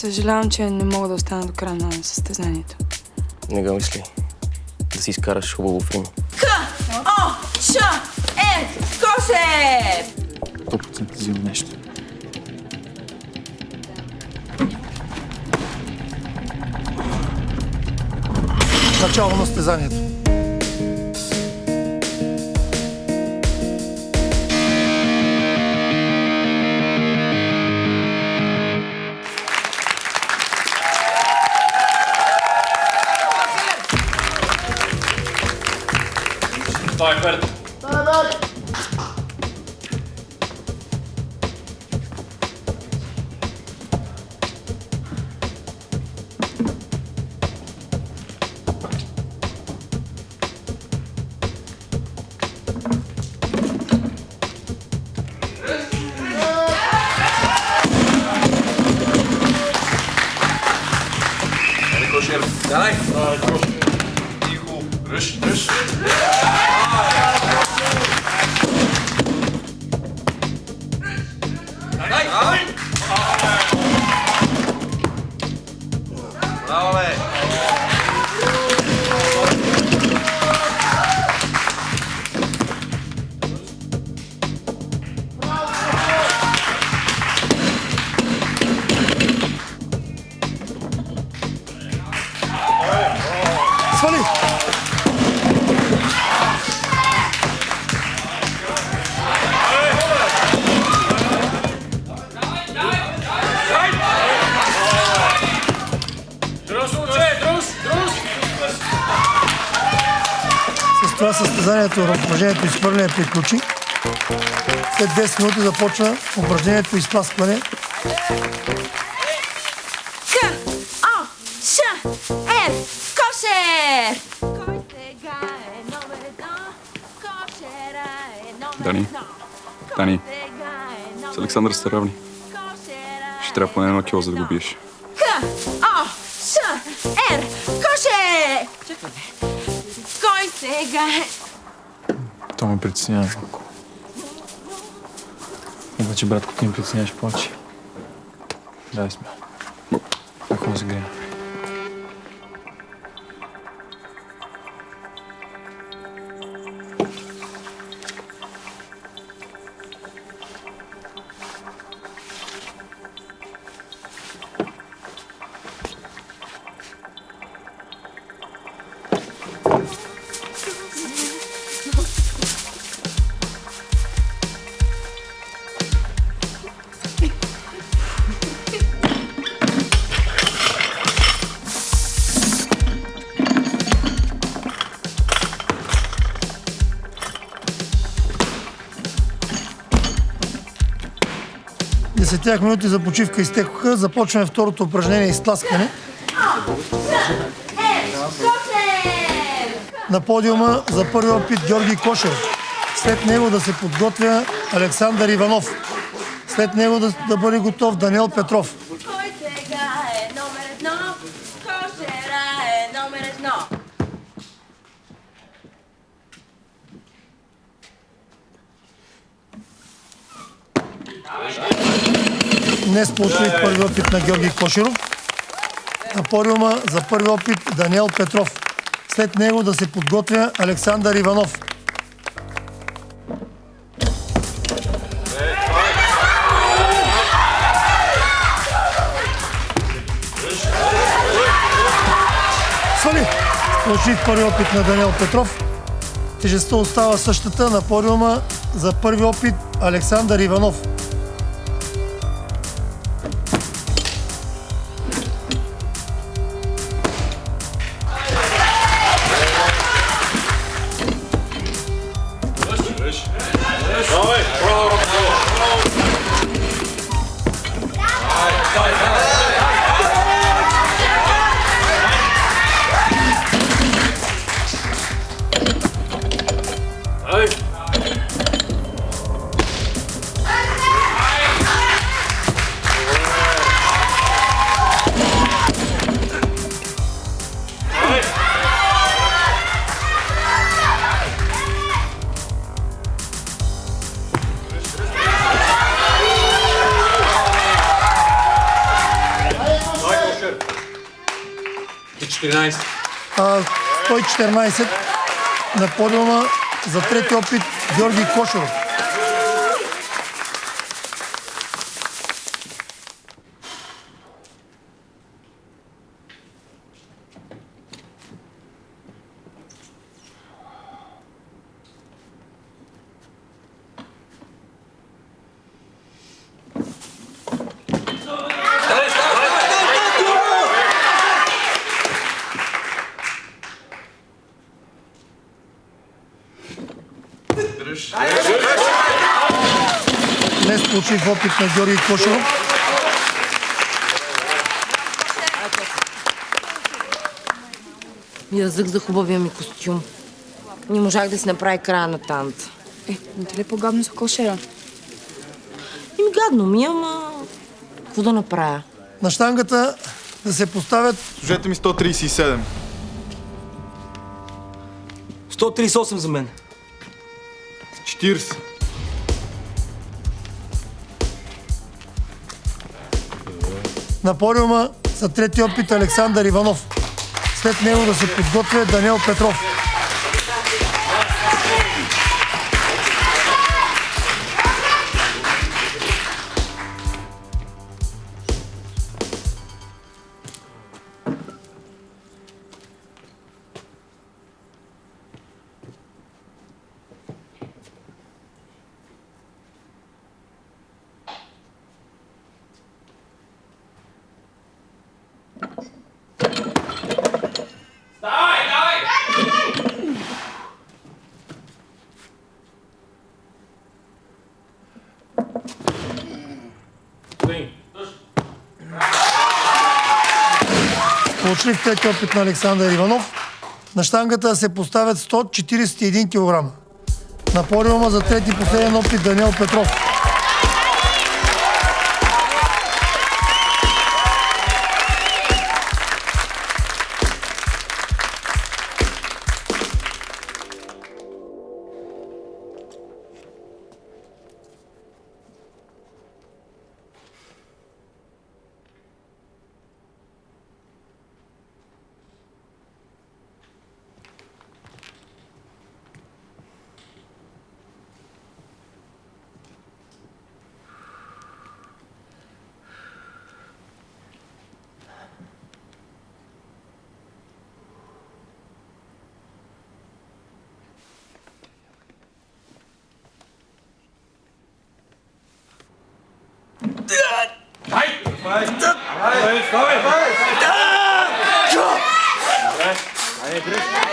Съжалявам, че не мога да остана до края на състезанието. Не го мисли. Да си изкараш хубаво Рим. К, О, Ш, Е, Коше! 100% взимам нещо. Начало на състезанието. Sta je verder. Verder. Daai. Uh, това състезанието на упражнението изхвърляне приключи. След 10 минути започва упражнението изпласкване. К, О, Ш, Е, Коше! Кой сега е номер едно? Кошера е номер Дани. едно. Дани. Е С Александър сте равни. Кошера Ще трябва поне едно кило, за да го биеш. К, О, Ш, Р, Коше! Чакай, бе. Sega. To mi przyciniają. Chyba ci bratku tym przyciniaś płaci. Daj mi. Taką zgrę. 10 минути за почивка изтекоха. Започваме второто упражнение изтласкане. На подиума за първи опит Георги Кошев. След него да се подготвя Александър Иванов. След него да, да бъде готов Даниел Петров. Днес получих първи опит на Георги Кошеров. На подиума за първи опит Даниел Петров. След него да се подготвя Александър Иванов. Свали! Получих първи опит на Даниел Петров. Тежестта остава същата на подиума за първи опит Александър Иванов. 114. А, 114 на подиума за трети опит Георги Кошуров. Несполучлив опит на Георги Кошуров. Язък за хубавия ми костюм. Не можах да си направи края на танца. Е, не ти ли е по-гадно за кошера? И ми гадно ми, ама... Какво да направя? На штангата да се поставят Служете ми 137. 138 за мен. 40. На подиума за трети опит Александър Иванов. След него да се подготвя Даниел Петров. Получили трети опит на Александър Иванов. На штангата се поставят 141 кг. На подиума за трети последен опит Даниел Петров. 아니 그래